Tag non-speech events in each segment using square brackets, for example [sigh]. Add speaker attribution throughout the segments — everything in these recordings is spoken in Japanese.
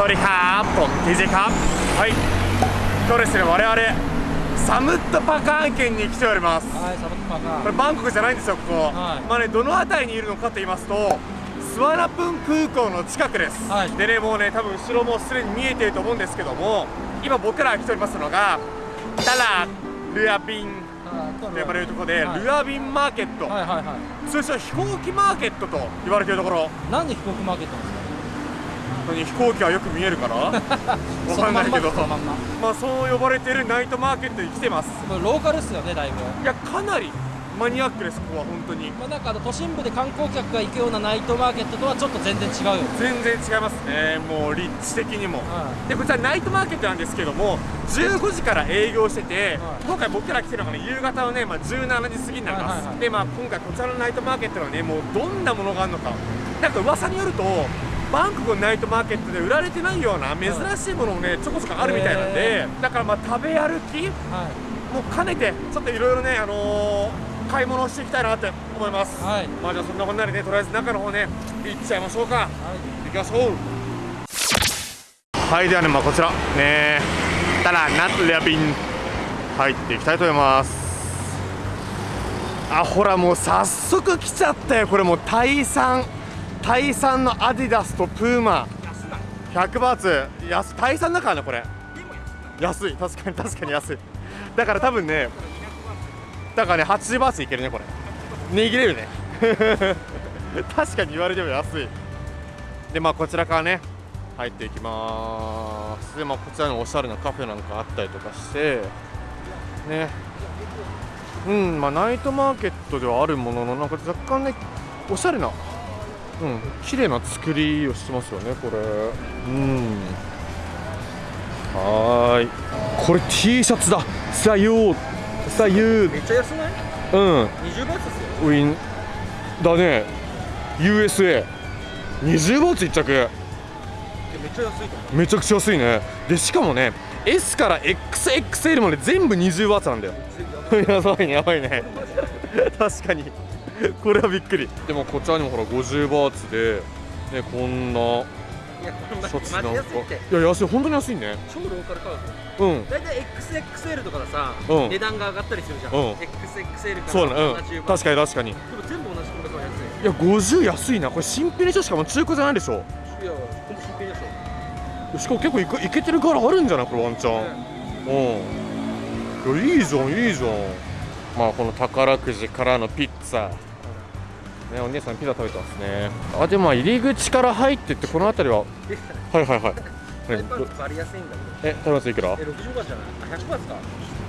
Speaker 1: สวัสดีครับผม TJ ครับはい今日ですね我々サムットパカーン県に来ております
Speaker 2: はい、サバトパ
Speaker 1: これ
Speaker 2: が。
Speaker 1: バンコクじゃないんですよここ、
Speaker 2: はい
Speaker 1: まあねどの辺りにいるのかと言いますとスワナプン空港の近くです、
Speaker 2: はい
Speaker 1: でねもうね多分後ろもすでに見えていると思うんですけども今僕らが来ておりますのがタラルアビンと呼ばれるところで、
Speaker 2: はい
Speaker 1: ルアビンマーケット、
Speaker 2: はいはいはい。
Speaker 1: 通称飛行機マーケットと言われているところ
Speaker 2: なんで飛行機マーケットなんです
Speaker 1: 本 当に飛行機はよく見えるから。[laughs] わ
Speaker 2: か。
Speaker 1: かんないけど。
Speaker 2: まんま。
Speaker 1: まあそう呼ばれているナイトマーケットに来てます。
Speaker 2: ローカルっすよね、だいぶ。
Speaker 1: いやかなりマニアックですここは本当に。
Speaker 2: まあ、なんか都心部で観光客が行くようなナイトマーケットとはちょっと全然違うよ。
Speaker 1: 全然違いますねもう立地的にも。
Speaker 2: は
Speaker 1: でこちらナイトマーケットなんですけども15時から営業してて、
Speaker 2: はい。
Speaker 1: 今回僕ら来てるのがね夕方のね、まあ、17時過ぎになります、
Speaker 2: はいはいはい
Speaker 1: でまあ今回こちらのナイトマーケットはねもうどんなものがあるのか。なんか噂によるとバンコクのナイトマーケットで売られてないような珍しいものもねちょこちょこあるみたいなんで、だからまあ食べ歩き。もう兼ねてちょっといろいろねあのー買い物をしていきたいなって思います、
Speaker 2: はい。
Speaker 1: まあじゃあそんなこんなでねとりあえず中の方ね行っちゃいましょうか。
Speaker 2: はい。
Speaker 1: 行きましょう。はいではねまあこちら。ねたらナッレアビン入っていきたいと思います。あほらもう早速来ちゃったよ。これもうタイ産タイ産のアディダスとプーマ。100バーツ。安タイ産だからねこれ。安い。確かに確かに安い。だから多分ねだからね80バーツいけるねこれ。握れるね。[laughs] 確かに言われても安い。でまあこちらからね入っていきます。でまあこちらにおしゃれなカフェなんかあったりとかして。ね。うんまあナイトマーケットではあるもののなんか若干ねおしゃれなうん。綺麗な作りをしてますよねこれ。うん。はーい。これ T シャツだ。さゆう。さゆう。
Speaker 2: めっちゃ安ない？
Speaker 1: うん
Speaker 2: ?20 バーツですよ。
Speaker 1: ウィン。だね。USA20 バーツ1着。
Speaker 2: めっちゃ安いと思
Speaker 1: めちゃくちゃ安いね。でしかもね S から XXL まで全部20バーツなんだよ。[laughs] やばいねやばいね。確かに [laughs] これはびっくり。でもこちらにもほら50バーツでねこんな
Speaker 2: う。いや、これ
Speaker 1: シャツなんか
Speaker 2: い
Speaker 1: や安い本当に安いね。
Speaker 2: 超ローカル価格。
Speaker 1: うん。
Speaker 2: だいたい XXL とかださ、
Speaker 1: うん。
Speaker 2: 値段が上がったりするじゃん。
Speaker 1: うん。
Speaker 2: XXL から
Speaker 1: そうだね。うん。
Speaker 2: 70バー
Speaker 1: 確かに確かに。い
Speaker 2: でも全部同じ価格は安い。
Speaker 1: や50安いな。これ新品でしょ？しかも中古じゃないでしょ？
Speaker 2: いや、ほんと新品でしょ。
Speaker 1: しかも結構いけいけてるからあるんじゃない？これワンチャン、うん。いやいいじゃんいいじゃん。まあこの宝くじからのピッツァねお姉さんピザ食べてますねあでもまあ入り口から入ってってこの辺りは
Speaker 2: で [laughs]
Speaker 1: はいはいはい
Speaker 2: タイ
Speaker 1: ねど
Speaker 2: パンツバリ安いんだけど。
Speaker 1: え食べますいくら？
Speaker 2: え、60バーツじゃない？あ、100バーツか？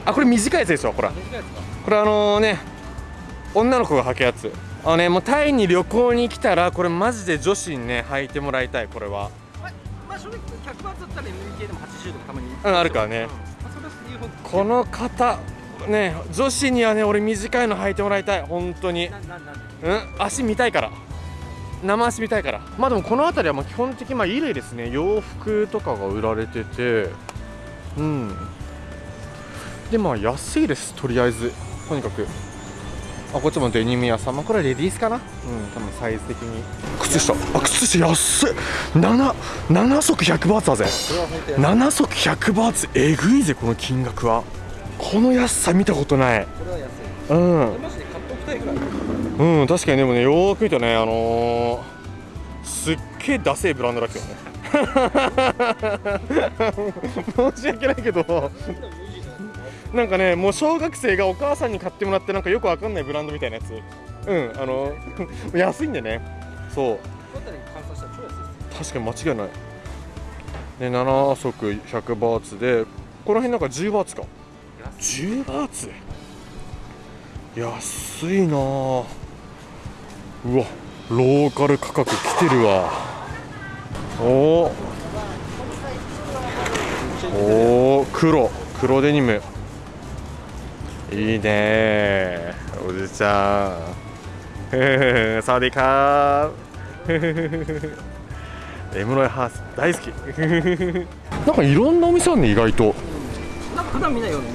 Speaker 1: あこれ短いやつですよほら
Speaker 2: 短いやつか？
Speaker 1: これあのね女の子が履くやつあのねもうタイに旅行に来たらこれマジで女子にね履いてもらいたいこれは
Speaker 2: まあ、まあ、正直100バだったら MBK でも80とかたまに。
Speaker 1: うんあるからね
Speaker 2: うん。
Speaker 1: この方ね女子にはね俺短いの履いてもらいたい。本当に。うん？足見たいから。生足見たいから。まあでもこの辺りはまあ基本的にまあ衣類ですね。洋服とかが売られてて。うん。でまあ安いです。とりあえず。とにかく。あこっちもデニム屋さん、まあ、これはレディースかな。うん。多分サイズ的に。靴下。あ靴下安い 7, 7足100バーツだぜ。
Speaker 2: それは本当安い。
Speaker 1: 7足100バーツ。えぐいぜこの金額はこの安さ見たことない
Speaker 2: これは安い。
Speaker 1: うん。確かにでもねよーく見たねあのー、すっげえダセえブランドだけどね [laughs] 申し訳ないけどなんかねもう小学生がお母さんに買ってもらってなんかよくわかんないブランドみたいなやつうんあの [laughs] 安いんでねそう。確かに間違いないね7足100バーツでこの辺なんか10バーツか10バーツ？安いなあ。うわローカル価格来てるわ。お。ーお黒。黒デニム。いいねおじちゃん。[laughs] サワディーカー。[laughs] エムロイハース大好き。[laughs] なんかいろんなお店あるね意外と。
Speaker 2: なんか普段見ないような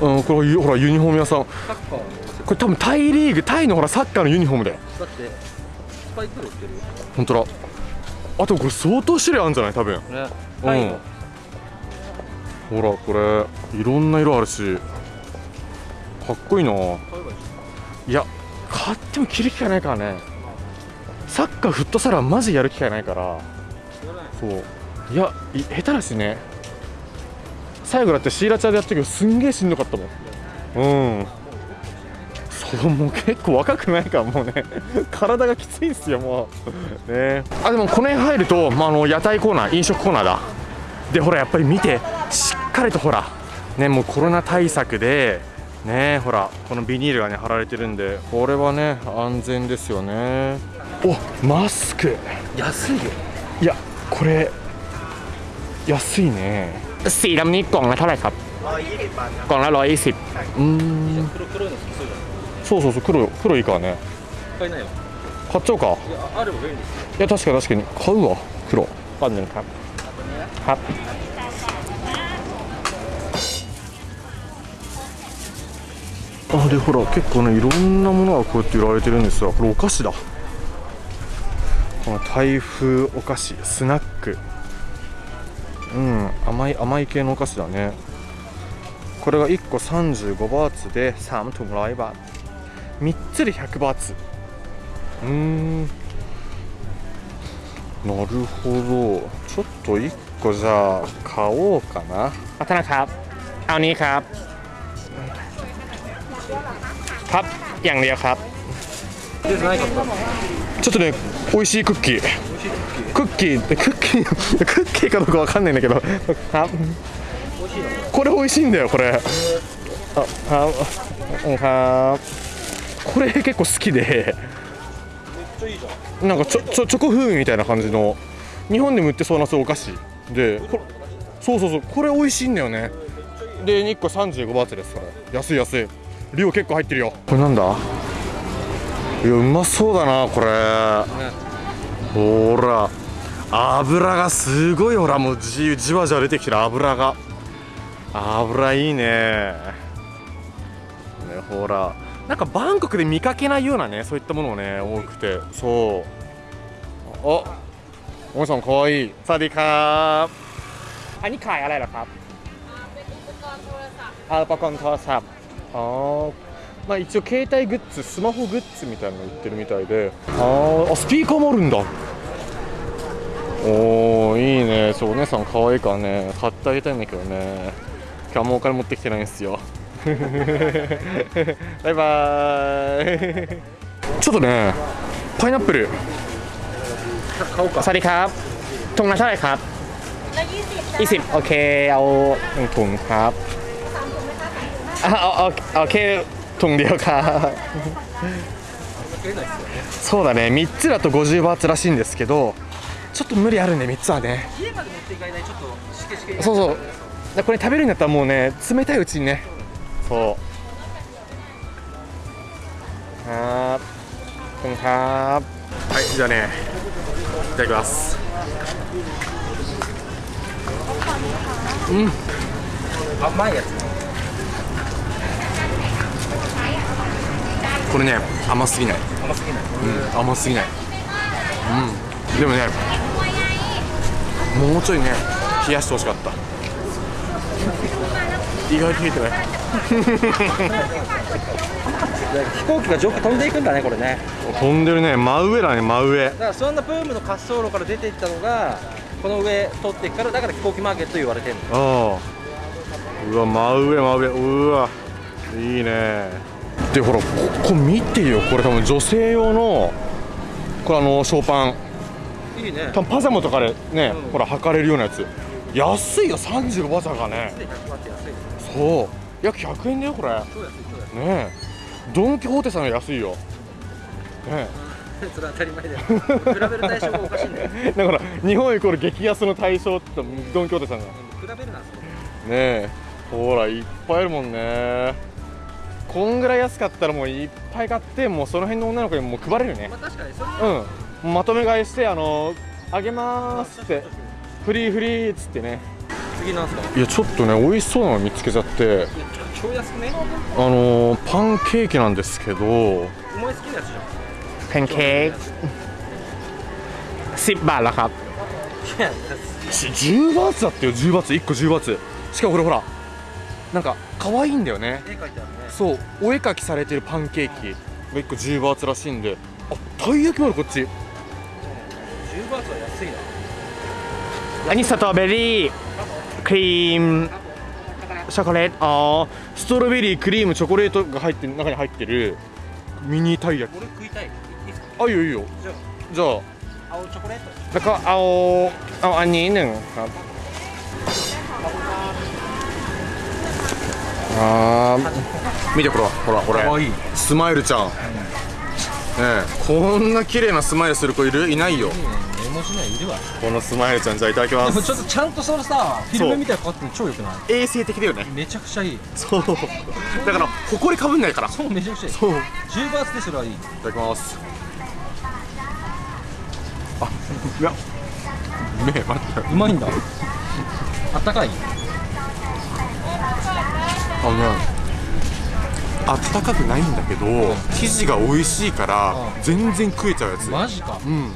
Speaker 1: うんこれほらユニフォーム屋さん。これ多分タイリーグタイのほらサッカーのユニフォームだよ
Speaker 2: だってスパイクってるよ。
Speaker 1: 本当だ。あとこれ相当種類あるんじゃない多分。
Speaker 2: ね。
Speaker 1: うん。ほらこれいろんな色あるし。かっこいいな。いや買っても着る機会ないからね。サッカーフットサルはマジやる機会ないから。そう。いやい下手だしね最後だってシーラチャーでやったけどすんげえしんどかったもん。うん。そうもう結構若くないからもうね。[laughs] 体がきついんすよもう。ね。あでもこの辺入ると、まあ、あの屋台コーナー飲食コーナーだ。でほらやっぱり見てしっかりとほらねもうコロナ対策でねほらこのビニールがね貼られてるんでこれはね安全ですよね。おマスク。
Speaker 2: 安いよ。
Speaker 1: いやこれ安いね สีดำนี้กล่องละเท่าไหร่ครับกล่องละร้อยยี่สิบうーん
Speaker 2: 黒黒いの好きそうじゃ
Speaker 1: そうそうそう黒黒いいからね
Speaker 2: ん買いなよ
Speaker 1: 買っちゃおうか
Speaker 2: いやあれば便利ですよ
Speaker 1: いや確かに確かに買うわ黒パンヌครับครับあでほら結構ねいろんなものがこうやって売られてるんですよこれお菓子だこの台風お菓子スナック うん甘い甘い系のお菓子だねこれが1個35バーツで3ถุง100バーツ3つで100バーツうーんなるほどちょっと1個じゃあ買おうかなあたนะครับเอานี้ครับครับอย่างเดียวครับ
Speaker 2: でないかった
Speaker 1: ちょっとね 美味しいクッキー。クッキー。クッキー。クッキーかどうかわかんないんだけど。あこれ美味しいんだよこれ。あはこれ結構好きで。なんかちょちょチョコ風味みたいな感じの。日本でも売ってそうなそうお菓子。でそうそうそう。これ美味しいんだよね。で2個35バーツですかれ。安い安い。量結構入ってるよ。これなんだ？いやうまそうだなこれほら油がすごいほらもうじじわじわ出てきてる油が油いいねねほらなんかバンコクで見かけないようなねそういったものもね多くてそうあおもさんかわいいสวัสดีครับอันนี้ขายอะไรเหรอครับあอุปกรณ์โทรศัพท์อ๋อ まあ一応携帯グッズスマホグッズみたいなの売ってるみたいであーあスピーカーもあるんだおーいいねそうお姉さん可愛いからね買ってあげたいんだけどね今日もお金持ってきてないんですよ[laughs] バイバーイちょっとねパイナップル
Speaker 2: 買おうか
Speaker 1: สวัสดีครับถุงละเท่าไหร่ครับ
Speaker 3: ละยี่สิบ
Speaker 1: ยี่สิบโอเคเอาหนึ่งถุงครับ
Speaker 3: สามถุงไหมคะสามถุง
Speaker 1: อ่ะเอาเอาเอาแค่ ถุงเかそうだね3つだと50バーツらしいんですけどちょっと無理あるね3つはね。
Speaker 2: 家まで持っていかないちょっとしけしけ
Speaker 1: そうそう。これ食べるんだったらもうね冷たいうちにね。そう。はあはあはいじゃあねいただきます。うん。
Speaker 2: 甘いやつ。
Speaker 1: これね甘すぎない。
Speaker 2: 甘すぎない。
Speaker 1: うん甘すぎない。うん。でもねもうちょいね冷やしてほしかった。[laughs] 意外と冷えてない。
Speaker 2: 飛行機が上空飛んでいくんだねこれね。
Speaker 1: 飛んでるね。真上だね真上。
Speaker 2: だからそんなプームの滑走路から出ていったのがこの上通っていくからだから飛行機マーケット言われてるの。
Speaker 1: ああ。うわ真上真上。うわ。いいねでほらここ見てよ。これ多分女性用のこれあのショーパン。
Speaker 2: いいね。
Speaker 1: 多分パジャマとかでね、
Speaker 2: うん。
Speaker 1: ほら履かれるようなやつ。安いよ35バーツだからね。
Speaker 2: 100ワット安い
Speaker 1: そう。約100円だよこれ。ねえ。ドン・キホーテさんより安いよ。ね [laughs]
Speaker 2: それは当たり前だよ。比べる対象がおかしいんだよ。
Speaker 1: え [laughs] だから日本イコール激安の対象ってドン・キホーテさんがね
Speaker 2: 比べるなそれ。
Speaker 1: え。ほらいっぱいあるもんねこんぐらい安かったらもういっぱい買ってもうその辺の女の子にも配れるね、
Speaker 2: まあ、確かにそれ
Speaker 1: うん。まとめ買いしてあのあげますって。フリーフリーっつってね。
Speaker 2: 次なんすか？
Speaker 1: いやちょっとね美味しそうなの見つけちゃって。
Speaker 2: 超安くね？
Speaker 1: あのー、パンケーキなんですけど。
Speaker 2: お前好きなやつじゃん。
Speaker 1: パンケーキ10バ
Speaker 2: ーラ
Speaker 1: カ10バーツだってよ10バーツ。1個10バーツ。しかもこれほら。なんか可愛いんだよね、
Speaker 2: ね、
Speaker 1: そう。お絵描きされてるパンケーキ。が1個10バーツらしいんで。あたい焼きもあるこっち。
Speaker 2: 10バーツは安いな。
Speaker 1: 何ストロベリー？クリーム？チョコレート？あストロベリークリームチョコレートが入って中に入ってる。ミニたい焼き。
Speaker 2: 俺食いたい。
Speaker 1: あいいよいいよ。
Speaker 2: じゃ
Speaker 1: あ。
Speaker 2: 青チョコレート？
Speaker 1: だから青青アニーヌンあー見てこれほらこれ。スマイルちゃん、ねえこんな綺麗なスマイルする子いるいないよ。このスマイルちゃんじゃあいただきま
Speaker 2: でも
Speaker 1: す
Speaker 2: ちょっとちゃんとそのさフィルムみたいなのかかって超よくない？
Speaker 1: 衛生的だよね。
Speaker 2: めちゃくちゃいい。
Speaker 1: そう。だからほこりかぶんないから。
Speaker 2: そうめちゃくちゃいい
Speaker 1: そう。い
Speaker 2: 10バーツでそれはいい。
Speaker 1: ただきます。あいや。目待って
Speaker 2: うまいんだ。あったかい？
Speaker 1: あのねあったかくないんだけど生地が美味しいから
Speaker 2: うん。
Speaker 1: 全然食えちゃうやつ。
Speaker 2: マジか。
Speaker 1: うん。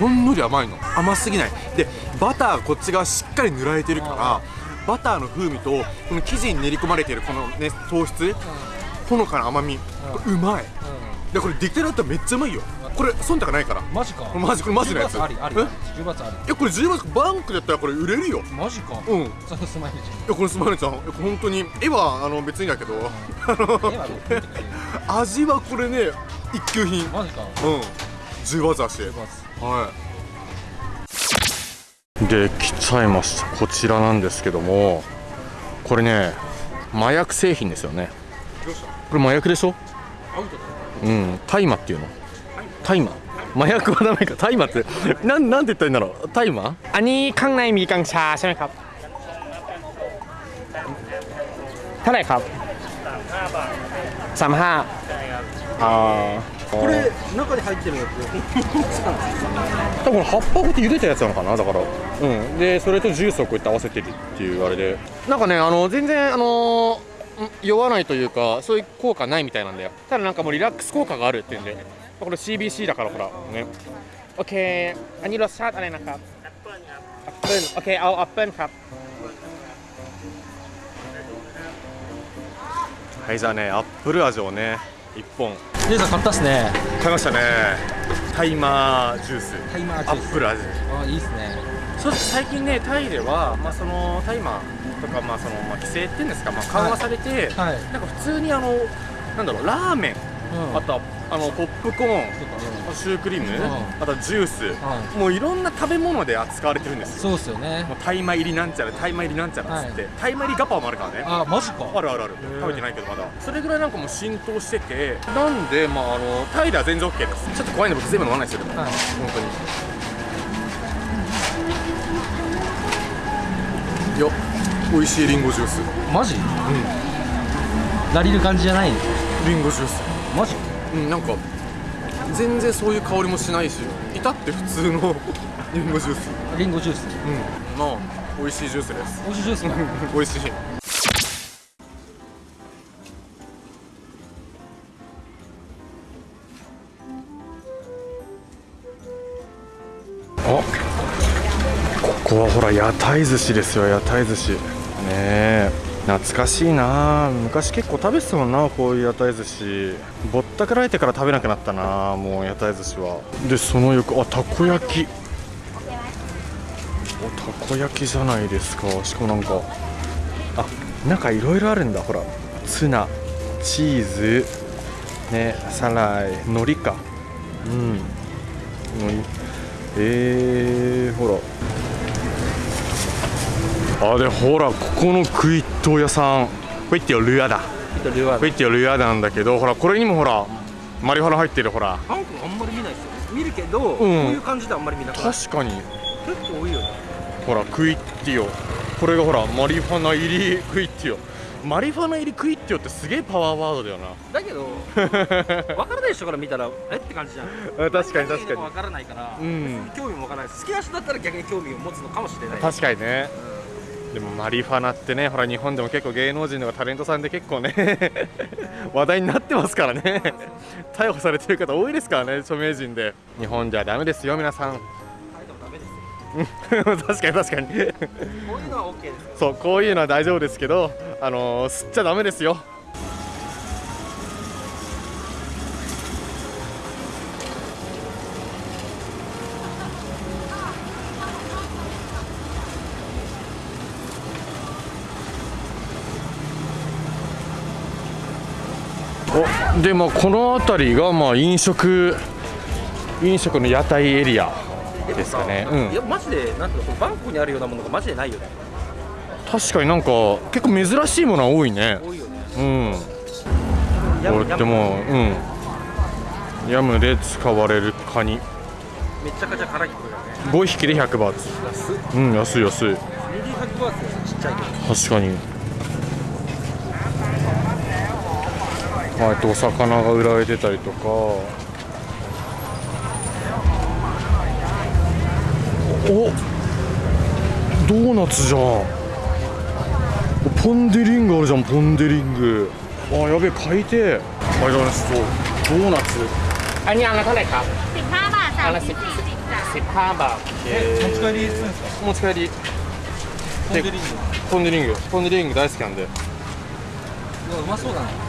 Speaker 1: ほんのり甘いの。甘すぎない。でバターこっち側しっかり塗られてるからバターの風味とこの生地に練り込まれてるこのね糖質ほのかな甘みうまいでこれ出来たてだったらめっちゃうまいよ。これ忖度ないから。
Speaker 2: マジか。
Speaker 1: マジこれマジのやつ。
Speaker 2: 10バーツありあり。
Speaker 1: え
Speaker 2: ？10バーツあ
Speaker 1: いやこれ10万バンクだったらこれ売れるよ。
Speaker 2: りマジか。
Speaker 1: うん。い
Speaker 2: そのスマイルち
Speaker 1: やこれスマイルちゃんいや本当に絵はあの別にだけど。あ
Speaker 2: ゃん絵は
Speaker 1: の味はこれね一級品。
Speaker 2: マジか。
Speaker 1: うん。10バーツだし。
Speaker 2: 10バーツ
Speaker 1: はい。で来ちゃいました。こちらなんですけども。これね麻薬製品ですよね。
Speaker 2: どうした？
Speaker 1: これ麻薬でしょ？
Speaker 2: アウトだ
Speaker 1: うん大麻っていうの大麻麻薬はダメか大麻ってなんなんて言ったらいいんだろう大麻อันนี้ข้างในมีกัญชาใช่ไหมครับเท่าไหร่ครับสามห้าあー
Speaker 2: これ中に入ってるやつ[laughs]
Speaker 1: 多分葉っぱをこうやって茹でたやつなのかなだからうんでそれとジュースをこうやって合わせてるっていうあれでなんかねあの全然あのん 酔わないというかそういう効果ないみたいなんだよただなんかもうリラックス効果があるっていうんでこれ CBC だからほらねโอเคอันนี้รสชาติอะไรนะครับแอปเปิ้ลโอเคเอาแอปเปิ้ลครับはいじゃあねアップル味をね1本
Speaker 2: レイさん買ったっすね
Speaker 1: 買いましたねタイマージュース
Speaker 2: タイマージュース
Speaker 1: アップル味
Speaker 2: あいいっすね
Speaker 1: そう最近ねタイでは、まあ、その大麻 とか、まあそのまあ、規制っていうんですか、まあ、緩和されて、
Speaker 2: はい。
Speaker 1: なんか普通にあのなんだろうラーメン、
Speaker 2: うん。
Speaker 1: あとはあのポップコーンシュークリーム、
Speaker 2: ん。
Speaker 1: あとはジュース、もういろんな食べ物で扱われてるんですよ。
Speaker 2: そうっすよね。
Speaker 1: もう大麻入りなんちゃら大麻入りなんちゃらっつって、大麻入りガパオもあるからね。
Speaker 2: あマジか。
Speaker 1: あるあるある。
Speaker 2: ー。
Speaker 1: 食べてないけどまだ。それぐらいなんかもう浸透しててなんでまああのタイでは全然 OK です。ちょっと怖いんで僕全部飲まないですよでも。
Speaker 2: はい。
Speaker 1: 本当に。よ美味しいリンゴジュース。
Speaker 2: マジ？ラリる感じじゃない？
Speaker 1: リンゴジュース。
Speaker 2: マジ？
Speaker 1: うんなんか全然そういう香りもしないし至って普通の [laughs] リンゴジュース。
Speaker 2: リンゴジュース？
Speaker 1: うん。まあ美味しいジュースです。
Speaker 2: 美味しいジュースか
Speaker 1: 美味しい。あここはほら屋台寿司ですよ屋台寿司。ねえ。懐かしいな。昔結構食べてたもんなこういう屋台寿司。ぼったくられてから食べなくなったなもう屋台寿司は。でその横あたこ焼き。おたこ焼きじゃないですか。しかもなんかあなんかいろいろあるんだほら。ツナチーズねサライ海苔か。うん。海苔。えー、ほら。あでほらここのクイット屋さん。クイッティオルアだ。クイッティオルアなんだけどほらこれにもほらマリファナ入ってるほら。
Speaker 2: ハン君あんまり見ないですよ見るけど、こういう感じであんまり見なくない？
Speaker 1: 確かに。
Speaker 2: 結構多いよね。
Speaker 1: ほらクイッティオこれがほらマリファナ入りクイッティオマリファナ入りクイッティオってすげえパワーワードだよな。
Speaker 2: だけど [laughs] 分からない人から見たらえって感じじゃん。
Speaker 1: 確かに確かに。
Speaker 2: 分からないから、
Speaker 1: うん。
Speaker 2: 興味もわからない。し好きな人だったら逆に興味を持つのかもしれない。
Speaker 1: 確かにねでもマリファナってねほら日本でも結構芸能人とかタレントさんで結構ね [laughs] 話題になってますからね。逮捕されてる方多いですからね著名人で。日本じゃダメですよ皆さん。[laughs] 確かに確かに。
Speaker 2: こういうのは OK ですよ
Speaker 1: そうこういうのは大丈夫ですけどあのー吸っちゃダメですよでまあこの辺りがまあ飲食飲食の屋台エリアですかね。うん。
Speaker 2: いやマジでなんていうのバンコクにあるようなものがマジでないよね。
Speaker 1: 確かになんか結構珍しいものは多いね。
Speaker 2: 多いよね。
Speaker 1: うん。こうやってもううん。ヤムで使われるカニ。
Speaker 2: めちゃくちゃ辛いこれだね。
Speaker 1: 5匹で100バーツ。
Speaker 2: 安っ。
Speaker 1: うん安い安い。
Speaker 2: ミリ100バーツちっちゃいけど。
Speaker 1: 確かにまあ、お魚が売られてたりとか。おドーナツじゃん。ポン・デ・リングあるじゃんポン・デ・リング。あやべえ買いてありがとう
Speaker 3: ござい
Speaker 4: ます。ドー
Speaker 3: ナ
Speaker 4: ツ。あ
Speaker 3: にあな
Speaker 4: たねか？パーバー。
Speaker 2: え持ち帰りするんですか？
Speaker 1: 持ち帰り。
Speaker 2: ポン・デ・リング。
Speaker 1: ポン・デ・リング。ポン・デ・リング大好きなんで。う
Speaker 2: わうまそうだな。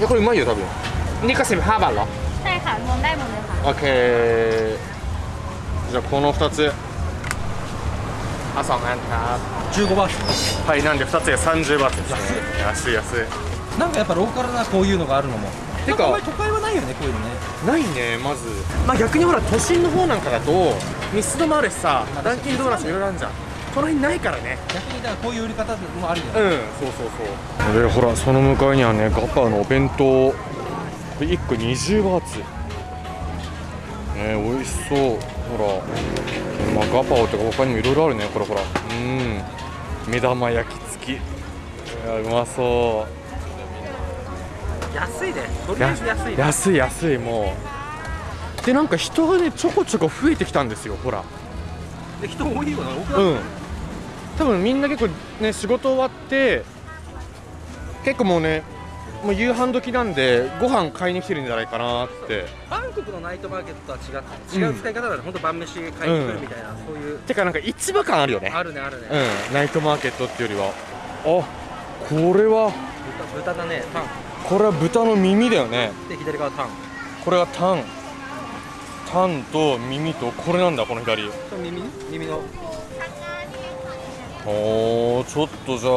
Speaker 1: やこれうまいよ多分
Speaker 4: นี่ก็สิบห้าบาทเหรอ
Speaker 3: ใช่ค่ะรวมได้หมดเลยค่ะ
Speaker 1: オッケーじゃあこの2つ
Speaker 4: เอาสองอันครับ
Speaker 2: 15バーツ
Speaker 1: はいなんで2つで30バーツですね安い安い
Speaker 2: なんかやっぱローカルなこういうのがあるのも
Speaker 1: てか
Speaker 2: なんあんまり都会はないよねこういうのね
Speaker 1: ないねまずまあ逆にほら都心の方なんかだとミスドもあるしさダンキンドーナツもいろいろあるじゃん この辺ないからね。
Speaker 2: 逆にだからこういう売り方もあるよ
Speaker 1: うん。そうそうそう。でほらその向かいにはねガパのお弁当。これ1個20バーツ。ね美味しそう。ほら、まあ、ガパオとか他にもいろいろあるね。これほら。うん。目玉焼き付き。いやうまそう。
Speaker 2: 安いね。とりあえず安いね。
Speaker 1: 安い安いもう。でなんか人がねちょこちょこ増えてきたんですよほら。
Speaker 2: で人多いよな。多くない？
Speaker 1: うん多分みんな結構ね仕事終わって結構もうねもう夕飯時なんでご飯買いに来てるんじゃないかなって。
Speaker 2: バンコクのナイトマーケットとは違って違う使い方だね、ほんと晩飯買いに来るみたいな、そういう。
Speaker 1: てかなんか市場感あるよね。
Speaker 2: あるねあるね、
Speaker 1: うん。ナイトマーケットっていうよりは。あこれは。
Speaker 2: 豚豚だね。タン。
Speaker 1: これは豚の耳だよね。
Speaker 2: で左側タン。
Speaker 1: これがタン。タンと耳とこれなんだこの左。
Speaker 2: 耳？耳の？
Speaker 1: おーちょっとじゃあ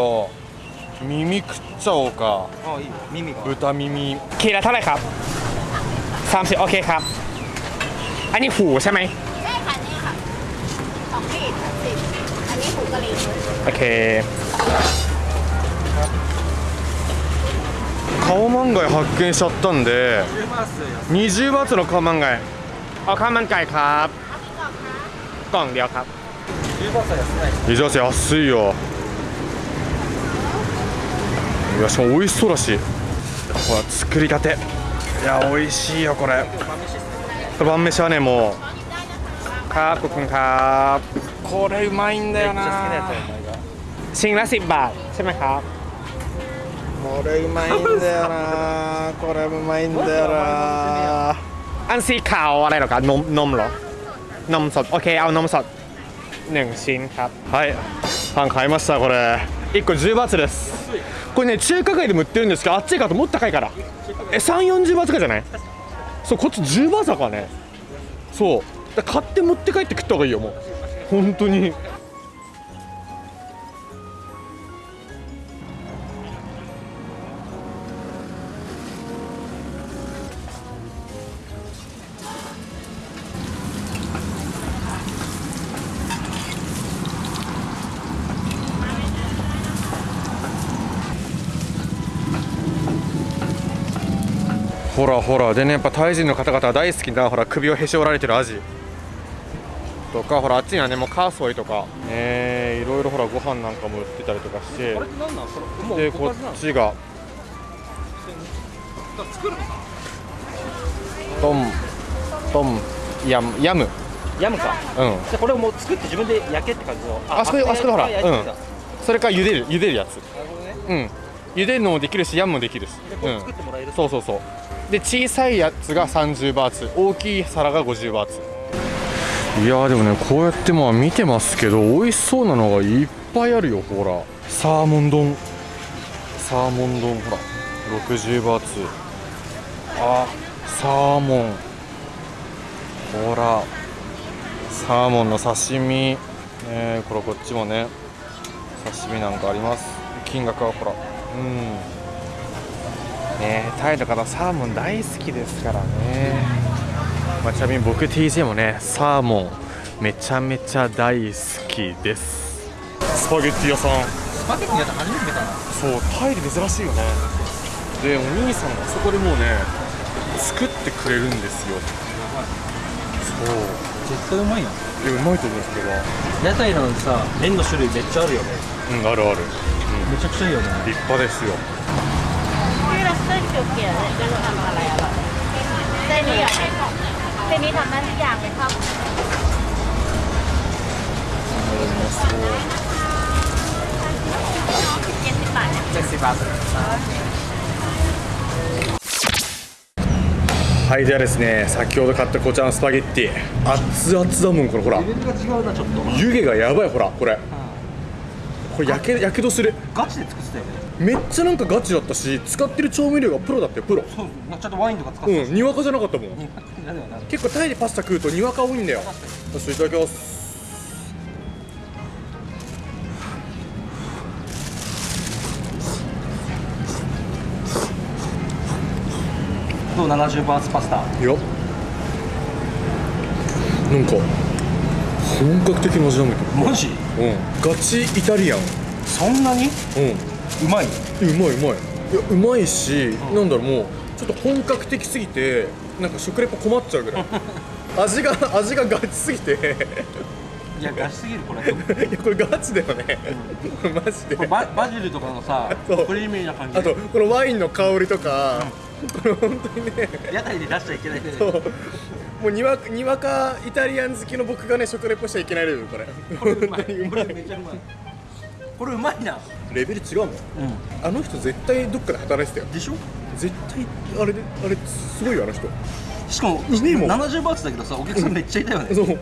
Speaker 1: 耳食っちゃおうか。
Speaker 2: ああいい耳が。
Speaker 1: 豚耳。
Speaker 4: キラタレครับ OK ครับอันนี้หูใช่
Speaker 3: ค่ค่ออั
Speaker 4: โอเค
Speaker 1: カオマンガイ発見しちゃったんで20バーツのカオマンガイ。
Speaker 4: あカオマンガイครัอเค
Speaker 2: リザーサ安い。
Speaker 1: よ。いやしかも美味しそうだし。ほら作りたて。いや美味しいよこれ。晩飯はねもう。
Speaker 4: カープくんカー
Speaker 1: これうまいんだよ
Speaker 2: な。
Speaker 4: シンラシッバー
Speaker 1: これうまいんだよな。これうまいんだよな。
Speaker 4: アンシーカーをอれไか。飲むอคむนมนมหรอนมสอคอนม หนึ่งชิ้นครับ
Speaker 1: はいパン買いましたこれ1個10バーツですこれね中華街でも売ってるんですけどあっちがともっと高いからえ3 4 0バーツかじゃないそうこっち10バーツだからねそうだから買って持って帰って食った方がいいよもう本当に ほらほら。でねやっぱタイ人の方々は大好きなほら首をへし折られてるアジ。とかほらあっちにはねもうカーソイとか。えー、いろいろほらご飯なんかも売ってたりとかして。でこっちが。トントンヤムヤム
Speaker 2: ヤムか。
Speaker 1: うん。
Speaker 2: じゃあこれをもう作って自分で焼けって感じの。
Speaker 1: あそこであそこでほらうん。それから茹でる茹でるやつ。
Speaker 2: なるほどね。
Speaker 1: うん。茹でるのもできるしヤムもできるし。うん。
Speaker 2: 作ってもらえる
Speaker 1: そうそうそうで小さいやつが30バーツ大きい皿が50バーツ。いやでもねこうやってまあ見てますけど美味しそうなのがいっぱいあるよほら。サーモン丼。サーモン丼ほら。60バーツ。あサーモン。ほら。サーモンの刺身、ね、これこっちもね刺身なんかあります。金額はほら。うん。ね。タイの方サーモン大好きですからね、まあ、ちなみに僕 TJ もねサーモンめちゃめちゃ大好きです。スパゲッティ屋さん。
Speaker 2: スパゲッティやった初めて見たな。
Speaker 1: そうタイで珍しいよね。でお兄さんがそこでもうね作ってくれるんですよ。そう。
Speaker 2: 絶対うまいやん
Speaker 1: でうまいと思うんですけど
Speaker 2: 屋台なのにさ麺の種類めっちゃあるよね。
Speaker 1: うんあるある。
Speaker 2: めちゃくちゃいいよね。
Speaker 1: 立派ですよ。
Speaker 3: ที่ เราเส้นเขียวๆเนี่ยจะทำอะไรอ่ะเส้นนี้อ่ะเส้นนี้ทำได้ทุกอย่างเลยครับ
Speaker 1: うまそう
Speaker 3: เจ็ดสิบบาทเนี่ย
Speaker 2: ジェシーバー
Speaker 1: はいではですね先ほど買ったこちらのスパゲッティ熱々だもんこれほら
Speaker 2: レベルが違うなちょっと
Speaker 1: 湯気がやばいほらこれこれやけやけどする
Speaker 2: ガチで作ってたよね
Speaker 1: めっちゃなんかガチだったし使ってる調味料がプロだったよプロ。
Speaker 2: そうちゃんとワインとか使ってた
Speaker 1: うんにわかじゃなかったもん。結構タイでパスタ食うとにわか多いんだよ。よしいただきます。
Speaker 2: どう？70バーツパスタ。
Speaker 1: いや。なんか本格的な味なんだけ
Speaker 2: マジ？
Speaker 1: どうん。ガチイタリアン。
Speaker 2: そんなに？
Speaker 1: うん
Speaker 2: うまい？
Speaker 1: えうまいうまい。いやうまいし、なんだろうもうちょっと本格的すぎてなんか食レポ困っちゃうぐらい。[laughs] 味が味がガチすぎて。
Speaker 2: いやガチすぎるこれ。[laughs]
Speaker 1: いやこれガチだよね、マジで。
Speaker 2: ババジルとかのさクリーミーな感じ
Speaker 1: あとこのワインの香りとか、これ本当にね。
Speaker 2: 屋台で出しちゃいけない。ね
Speaker 1: そう。もうにわにわかイタリアン好きの僕がね食レポしちゃいけないレベルこれ。
Speaker 2: これうまい。これめちゃうまい。これうまいな
Speaker 1: レベル違うもん。
Speaker 2: う
Speaker 1: あの人絶対どっかで働いてたよ。
Speaker 2: んでしょ？
Speaker 1: 絶対あれであれすごいよあの人。
Speaker 2: しかも
Speaker 1: うめえもん。
Speaker 2: 70バーツだけどさお客さんめっちゃいたよね。[laughs]
Speaker 1: そう。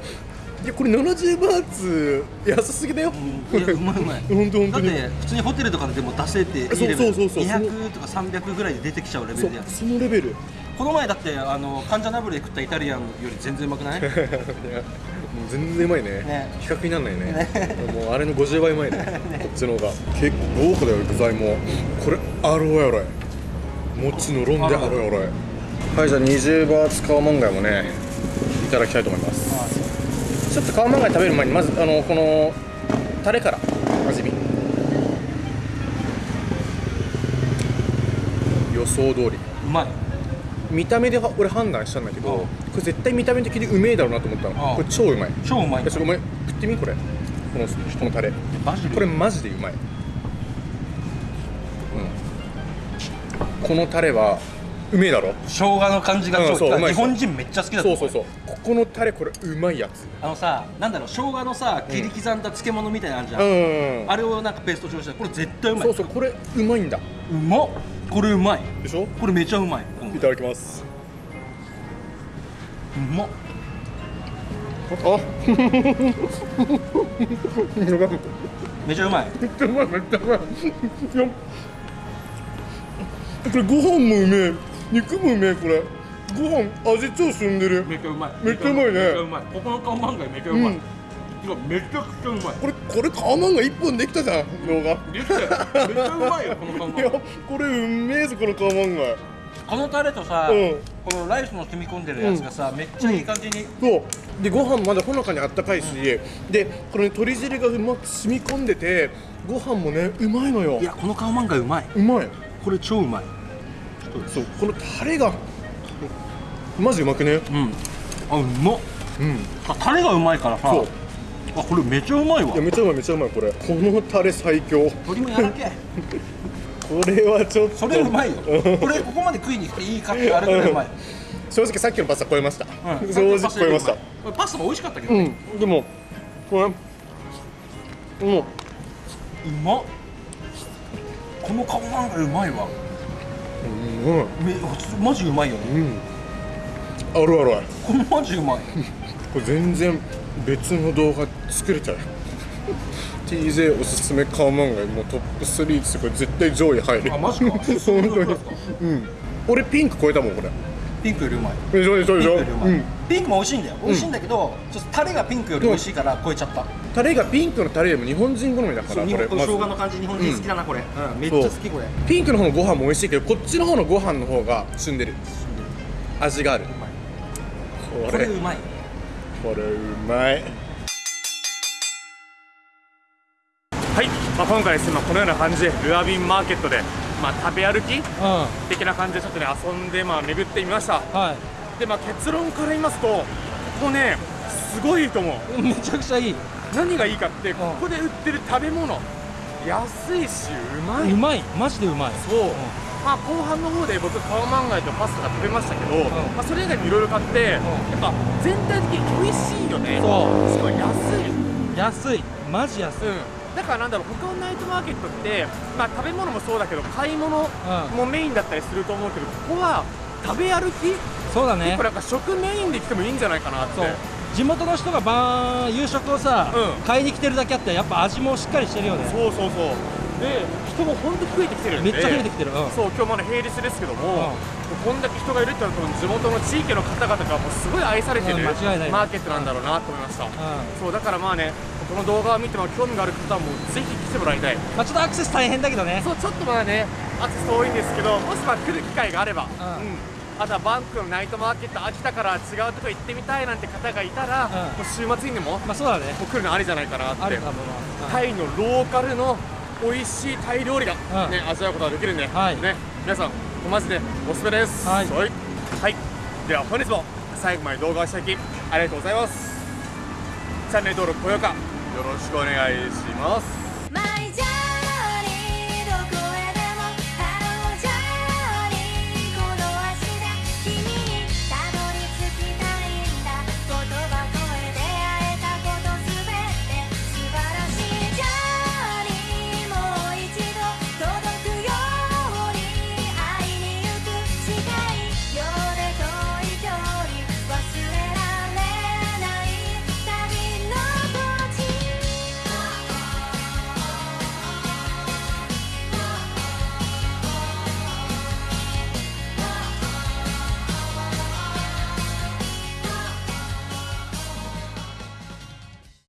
Speaker 1: いやこれ70バーツ安すぎだよ、
Speaker 2: うん。いやうまいうまい。
Speaker 1: 本当本当に。
Speaker 2: だって普通にホテルとかでも出せていいレベル
Speaker 1: そうそうそう。そう
Speaker 2: 200とか300ぐらいで出てきちゃうレベルでやつ
Speaker 1: そのレベル。い
Speaker 2: この前だってあのカンジャナブレ食ったイタリアンより全然うまくない？[laughs]
Speaker 1: う全然うまいね。
Speaker 2: ね。
Speaker 1: 比較にならないね。もうあれの50倍うまい [laughs] ね。こっちの方が。結構豪華だよ具材も。これアロエアロエ餅のロンでアロエアロエはいじゃあ20バーツカオマンガイもねいただきたいと思います。ちょっとカオマンガイ食べる前にまずあのこのタレから味見。予想通り。
Speaker 2: うまい
Speaker 1: 見た目では俺判断したんだけど、
Speaker 2: うん。
Speaker 1: これ絶対見た目的にうめえだろうなと思ったの、
Speaker 2: うん。
Speaker 1: これ超うまい。
Speaker 2: 超うまい。
Speaker 1: よしごめん食ってみこれ。このこのタレ。これマジでうまい、うん、このタレはうめえだろ。
Speaker 2: 生姜の感じが
Speaker 1: うん
Speaker 2: 超
Speaker 1: そううまい。
Speaker 2: 日本人めっちゃ好きだ
Speaker 1: そうそうそう。ここのタレこれうまいやつ。
Speaker 2: あのさなんだろう生姜のさ切り刻んだ漬物みたいなのあるじゃん、
Speaker 1: うん
Speaker 2: あれをなんかペースト調したこれ絶対うまい。
Speaker 1: そうそうこれうまいんだ。
Speaker 2: うまっ。これうまい。
Speaker 1: でしょ？
Speaker 2: これめちゃうまい、うん
Speaker 1: いただきます。
Speaker 2: うまっ。
Speaker 1: あ。[laughs]
Speaker 2: めちゃうまい。
Speaker 1: めっちゃうまい。めっちゃうまい。これご飯もうめえ。肉もうめえこれ。ご飯味超しんでる。
Speaker 2: めっちゃうまい。
Speaker 1: めっちゃうまいね。
Speaker 2: めっちゃうまい。ここの看板がめっちゃうまい、
Speaker 1: うん。
Speaker 2: めちゃくちゃうまい。
Speaker 1: これこれカーマンが一本できたじゃん動画。
Speaker 2: できたよ。めっちゃうまいよこの看
Speaker 1: いや
Speaker 2: 板
Speaker 1: これうめえぞこのカーマンが
Speaker 2: このタレとさ、
Speaker 1: うん。
Speaker 2: このライスの染み込んでるやつがさ、めっちゃいい感じに、
Speaker 1: そう。でご飯まだほのかにあったかいし、でこの鶏汁がうまく染み込んでてご飯もねうまいのよ。
Speaker 2: いやこのカオマンガイうまい。う
Speaker 1: まい。
Speaker 2: これ超うまい。
Speaker 1: そうこのタレがマジうまくね？
Speaker 2: うん。あうまっ。
Speaker 1: うん。
Speaker 2: あタレがうまいからさ。
Speaker 1: そう。
Speaker 2: あこれめちゃうまいわ。
Speaker 1: いやめちゃうまいめちゃうまいこれ。このタレ最強。
Speaker 2: 鶏もやらけ [laughs]
Speaker 1: これはちょっと。
Speaker 2: それうまいよ。これここまで食いに来ていいかってあれぐらいうまい、
Speaker 1: 正直さっきのパスタ超えました、
Speaker 2: うん。
Speaker 1: 正直超えました。
Speaker 2: これパスタも美味しかったけどね、
Speaker 1: うん。でもこれもう。
Speaker 2: うまっ。このカオマンガイうまいわ。
Speaker 1: うん。
Speaker 2: めマジうまいよね。
Speaker 1: うん。あるあるある。
Speaker 2: これマジうまい。
Speaker 1: ここれ全然別の動画作れちゃう TJ おすすめカオマンガイもうトップ3ってこれ絶対上位入る
Speaker 2: あマジか。
Speaker 1: 本当に。うん。俺ピンク超えたもんこれ。
Speaker 2: ピンクよりうまい。
Speaker 1: でしょでしょでしょ
Speaker 2: ピンクよりうまい、
Speaker 1: うん。
Speaker 2: ピンクも美味しいんだよ。美味しいんだけど、ちょっとタレがピンクより美味しいから超えちゃった。
Speaker 1: タレがピンクのタレでも日本人好みだからこれ。ま
Speaker 2: 生姜の感じ日本人好きだなこれ、うん。めっちゃ好きこれ。
Speaker 1: ピンクの方のご飯も美味しいけどこっちの方のご飯の方が旬でる。味がある。これ。
Speaker 2: これうまい。
Speaker 1: これうまいはい、まあ、今回ですね、まあ、このような感じでルアビンマーケットで、まあ、食べ歩き
Speaker 2: う
Speaker 1: 的な感じでちょっとね遊んで、まあ、巡ってみました。
Speaker 2: んはい。
Speaker 1: で、まあ、結論から言いますとここねすごいと思う。
Speaker 2: めちゃくちゃいい。
Speaker 1: 何がいいかってここで売ってる食べ物安いしうまい。う
Speaker 2: まい。マジでうまい。
Speaker 1: そう、まあ後半の方で僕カオマンガイとパスタが食べましたけど、
Speaker 2: ん。
Speaker 1: まあ、それ以外にいろいろ買って、やっぱ全体的に美味しいよね。
Speaker 2: そう。
Speaker 1: しかも安い。
Speaker 2: 安い。マジ安い、
Speaker 1: うんだからなんだろう他のナイトマーケットって、まあ、食べ物もそうだけど買い物もメインだったりすると思うけどここは食べ歩き
Speaker 2: そうだね。
Speaker 1: 結構なんか食メインで来てもいいんじゃないかなって。
Speaker 2: 地元の人が晩夕食をさ、
Speaker 1: うん。
Speaker 2: 買いに来てるだけあってやっぱ味もしっかりしてるよね。
Speaker 1: そうそうそう。で人も本当増えてきてるんで
Speaker 2: めっちゃ増えてきてる、うん。
Speaker 1: そう今日まだ平日ですけども、こんだけ人がいるってのは多分地元の地域の方々がもうすごい愛されてる、
Speaker 2: うん間違いない
Speaker 1: マーケットなんだろうなと思いました、
Speaker 2: うん。
Speaker 1: そうだからまあねこの動画を見ても興味がある方はもうぜひ来てもらいたい。
Speaker 2: まあ、ちょっとアクセス大変だけどね。
Speaker 1: そうちょっとまだねアクセス遠いんですけどもしまあ来る機会があれば、
Speaker 2: ん。
Speaker 1: あとはバンクのナイトマーケット秋田から違うとこ行ってみたいなんて方がいたら、
Speaker 2: うん。
Speaker 1: もう週末にでもも
Speaker 2: まあそうだね。
Speaker 1: う来るのありじゃないかなって。
Speaker 2: あるかもな、
Speaker 1: タイのローカルの美味しいタイ料理が、
Speaker 2: うん。
Speaker 1: ね味わうことができるんで、
Speaker 2: はい。
Speaker 1: ね、皆さんマジでおすすめです。
Speaker 2: はい。
Speaker 1: はい、はい。では本日も最後まで動画をしていただきありがとうございます。チャンネル登録高評価よろしくお願いします。